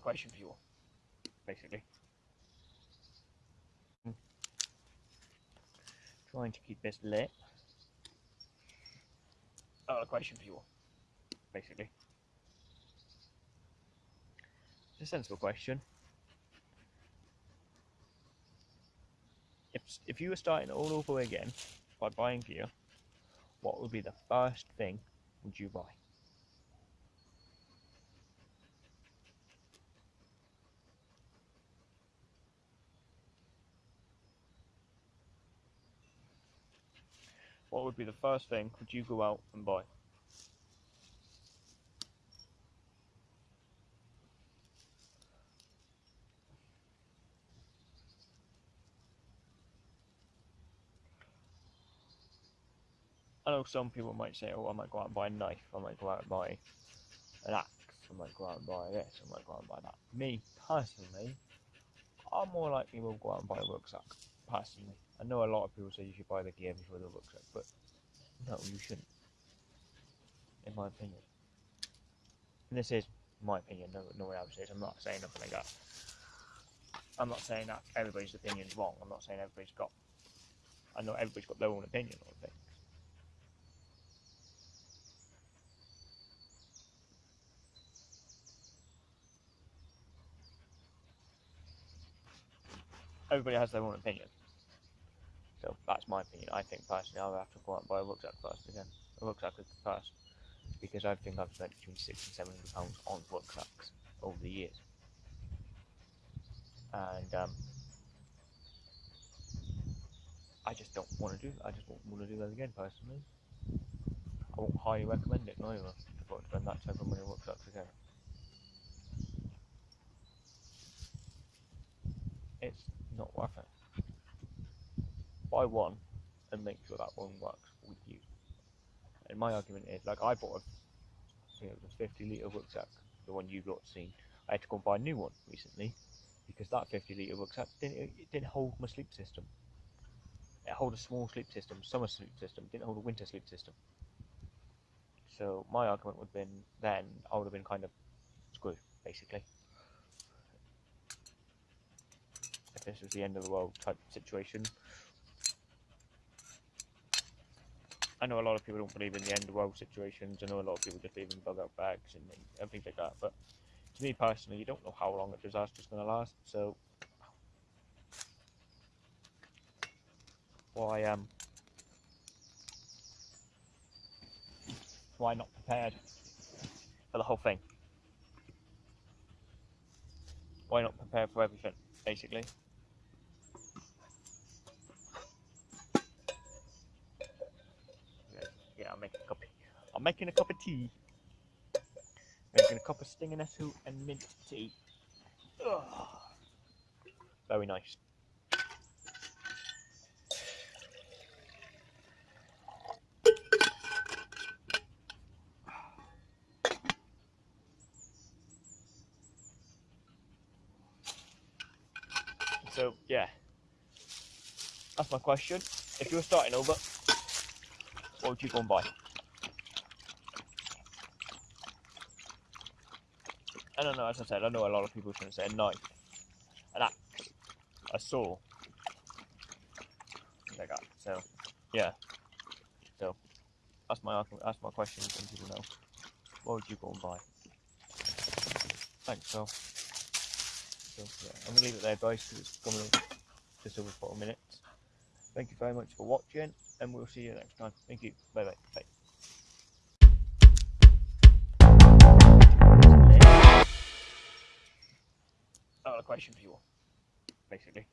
question for you, basically. Trying to keep this lit. Another question for you, basically. It's a sensible question. If, if you were starting all over again by buying gear, what would be the first thing would you buy? What would be the first thing would you go out and buy? I know some people might say, oh, I might go out and buy a knife, I might go out and buy an axe, I might go out and buy this, I might go out and buy that. Me, personally, I'm more likely will go out and buy a rucksack, personally. I know a lot of people say you should buy the gear before the rucksack, but no, you shouldn't, in my opinion. And this is my opinion, no, no one else is. I'm not saying nothing like that. I'm not saying that everybody's opinion is wrong. I'm not saying everybody's got. I know everybody's got their own opinion on things. everybody has their own opinion. So that's my opinion. I think personally I'll have to go out and buy a rucksack first again. A rucksack first. Because I think I've spent between six and seven hundred pounds on rucksacks over the years. And um, I just don't want to do I just don't want to do that again personally. I won't highly recommend it neither to go and spend that type of money on rucksacks again. It's not worth it. Buy one and make sure that one works with you. And my argument is, like, I bought a, you know, the 50 litre rucksack, the one you've not seen. I had to go and buy a new one recently because that 50 litre rucksack didn't, it didn't hold my sleep system. It held a small sleep system, summer sleep system, didn't hold a winter sleep system. So my argument would have been then I would have been kind of screwed, basically. if this was the end of the world type situation. I know a lot of people don't believe in the end of world situations. I know a lot of people just in bug out bags and, things like that. But to me personally, you don't know how long a disaster's going to last. So why um why not prepared for the whole thing? Why not prepare for everything, basically? I'm making a cup. I'm making a cup of tea. Making a cup of stinging nettle and mint tea. Ugh. Very nice. So yeah, that's my question. If you were starting over, what would you go and buy? I don't know, as I said, I know a lot of people to say a knife, an axe, a saw, like that. So, yeah. So, that's my that's my question. Some people know. What would you go and buy? Thanks, Phil. So, yeah, I'm gonna leave it there, guys, it's coming just over four minutes. Thank you very much for watching and we'll see you next time. Thank you. Bye bye. Bye. I got a question for you all, basically.